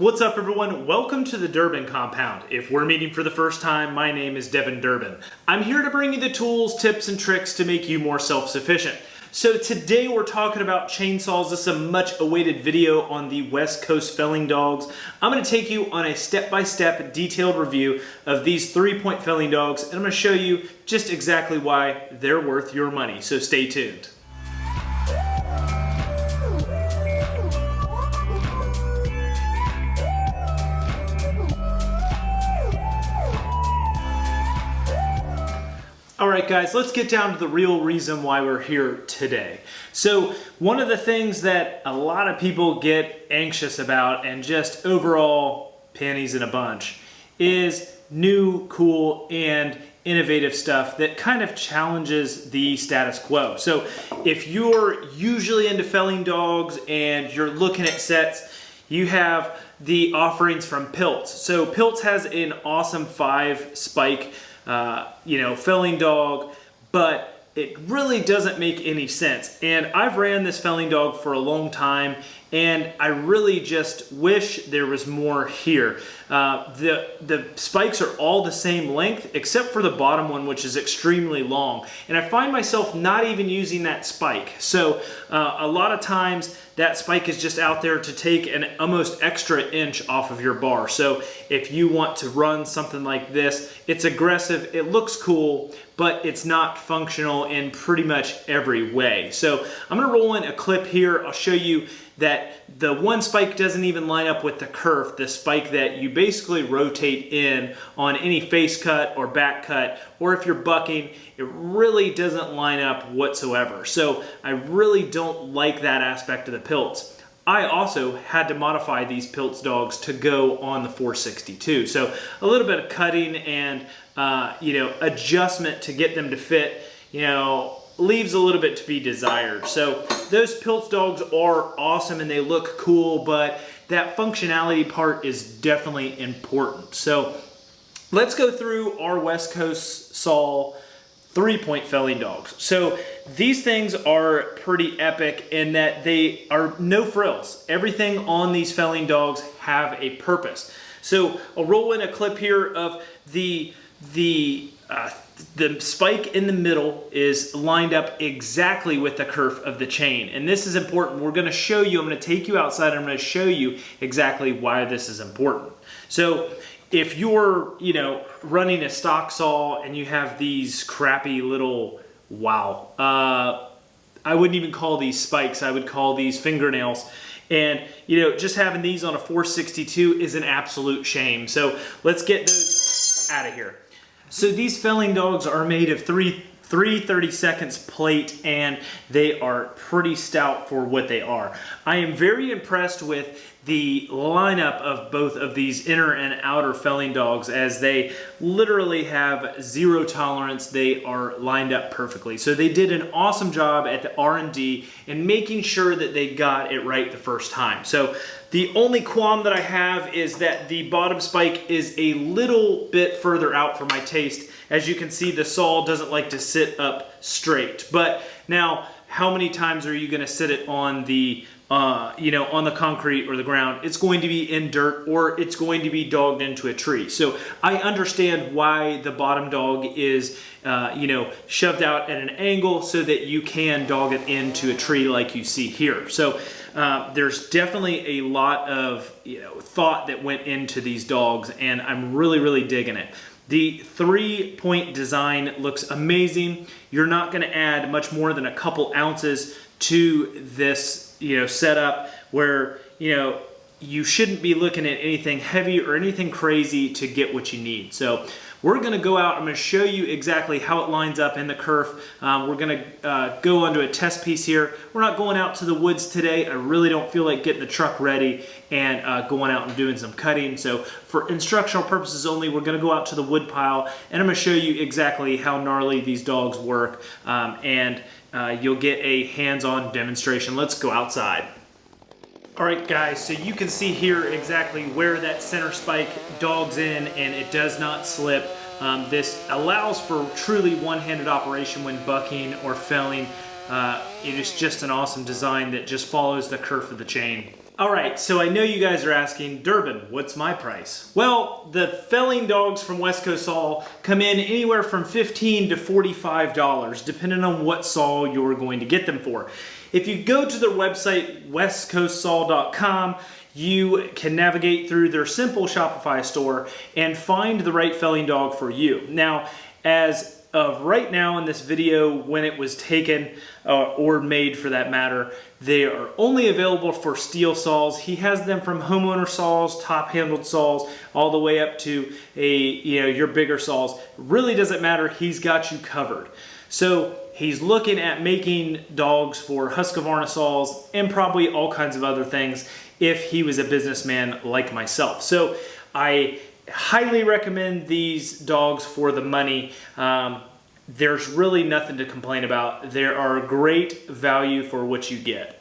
What's up everyone? Welcome to the Durbin Compound. If we're meeting for the first time, my name is Devin Durbin. I'm here to bring you the tools, tips, and tricks to make you more self-sufficient. So today we're talking about chainsaws. This is a much awaited video on the West Coast felling dogs. I'm gonna take you on a step-by-step -step detailed review of these three-point felling dogs, and I'm gonna show you just exactly why they're worth your money. So stay tuned. All right, guys, let's get down to the real reason why we're here today. So one of the things that a lot of people get anxious about and just overall panties in a bunch is new, cool, and innovative stuff that kind of challenges the status quo. So if you're usually into felling dogs and you're looking at sets, you have the offerings from Pilts. So Pilts has an awesome five spike uh, you know, felling dog, but it really doesn't make any sense. And I've ran this felling dog for a long time and I really just wish there was more here. Uh, the, the spikes are all the same length except for the bottom one which is extremely long and I find myself not even using that spike. So uh, a lot of times that spike is just out there to take an almost extra inch off of your bar. So if you want to run something like this, it's aggressive, it looks cool, but it's not functional in pretty much every way. So I'm gonna roll in a clip here. I'll show you that the one spike doesn't even line up with the kerf, the spike that you basically rotate in on any face cut or back cut, or if you're bucking, it really doesn't line up whatsoever. So I really don't like that aspect of the pilts. I also had to modify these Pilts dogs to go on the 462. So a little bit of cutting and, uh, you know, adjustment to get them to fit, you know, leaves a little bit to be desired. So those Pilts dogs are awesome and they look cool, but that functionality part is definitely important. So let's go through our West Coast Saw three-point felling dogs. So these things are pretty epic in that they are no frills. Everything on these felling dogs have a purpose. So I'll roll in a clip here of the, the uh, the spike in the middle is lined up exactly with the kerf of the chain. And this is important. We're gonna show you, I'm gonna take you outside, I'm gonna show you exactly why this is important. So if you're, you know, running a stock saw and you have these crappy little, wow, uh, I wouldn't even call these spikes, I would call these fingernails. And, you know, just having these on a 462 is an absolute shame. So let's get those out of here. So these felling dogs are made of three, three 30 seconds plate and they are pretty stout for what they are. I am very impressed with the lineup of both of these inner and outer felling dogs as they literally have zero tolerance. They are lined up perfectly. So they did an awesome job at the R&D in making sure that they got it right the first time. So the only qualm that I have is that the bottom spike is a little bit further out for my taste. As you can see, the saw doesn't like to sit up straight. But now, how many times are you gonna sit it on the uh, you know, on the concrete or the ground, it's going to be in dirt or it's going to be dogged into a tree. So I understand why the bottom dog is, uh, you know, shoved out at an angle so that you can dog it into a tree like you see here. So uh, there's definitely a lot of, you know, thought that went into these dogs and I'm really, really digging it. The three point design looks amazing. You're not gonna add much more than a couple ounces to this you know, setup where, you know, you shouldn't be looking at anything heavy or anything crazy to get what you need. So we're gonna go out, I'm gonna show you exactly how it lines up in the kerf. Um, we're gonna uh, go onto a test piece here. We're not going out to the woods today. I really don't feel like getting the truck ready and uh, going out and doing some cutting. So for instructional purposes only, we're gonna go out to the wood pile and I'm gonna show you exactly how gnarly these dogs work. Um, and uh, you'll get a hands-on demonstration. Let's go outside. All right guys, so you can see here exactly where that center spike dogs in and it does not slip. Um, this allows for truly one-handed operation when bucking or felling. Uh, it is just an awesome design that just follows the kerf of the chain. All right, so I know you guys are asking, Durbin, what's my price? Well, the felling dogs from West Coast Saw come in anywhere from 15 to $45, depending on what saw you're going to get them for. If you go to their website, westcoastsaw.com, you can navigate through their simple Shopify store and find the right felling dog for you. Now, as of right now in this video when it was taken uh, or made for that matter they are only available for Stihl saws. He has them from homeowner saws top handled saws all the way up to a you know your bigger saws. Really doesn't matter. He's got you covered so he's looking at making dogs for Husqvarna saws and probably all kinds of other things if he was a businessman like myself so I highly recommend these dogs for the money. Um, there's really nothing to complain about. There are great value for what you get.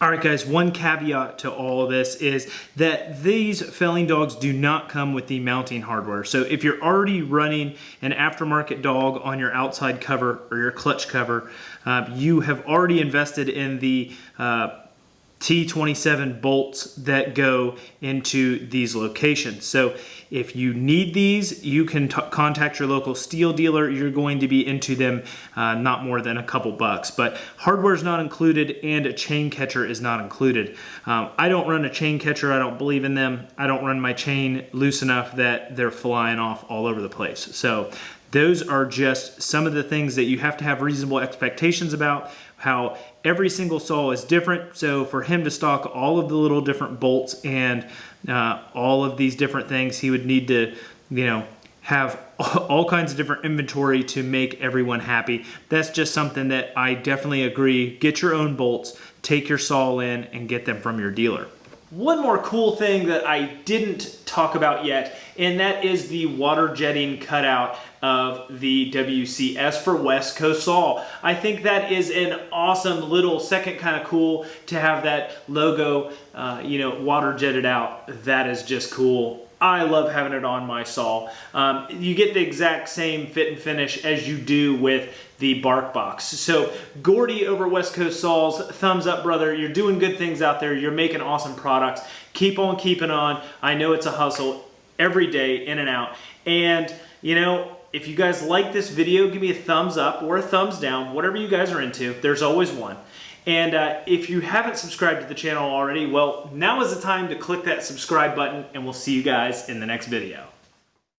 All right, guys, one caveat to all of this is that these felling dogs do not come with the mounting hardware. So if you're already running an aftermarket dog on your outside cover or your clutch cover, uh, you have already invested in the uh, T27 bolts that go into these locations. So if you need these, you can contact your local Stihl dealer. You're going to be into them uh, not more than a couple bucks. But hardware is not included and a chain catcher is not included. Um, I don't run a chain catcher. I don't believe in them. I don't run my chain loose enough that they're flying off all over the place. So those are just some of the things that you have to have reasonable expectations about how every single saw is different. So for him to stock all of the little different bolts and uh, all of these different things, he would need to, you know, have all kinds of different inventory to make everyone happy. That's just something that I definitely agree. Get your own bolts, take your saw in and get them from your dealer. One more cool thing that I didn't talk about yet, and that is the water jetting cutout of the WCS for West Coast Saw. I think that is an awesome little second kind of cool to have that logo, uh, you know, water jetted out. That is just cool. I love having it on my saw. Um, you get the exact same fit and finish as you do with the bark box. So Gordy over West Coast Saws, thumbs up brother. You're doing good things out there. You're making awesome products. Keep on keeping on. I know it's a hustle every day in and out. And you know, if you guys like this video, give me a thumbs up or a thumbs down, whatever you guys are into. There's always one. And uh, if you haven't subscribed to the channel already, well, now is the time to click that subscribe button and we'll see you guys in the next video.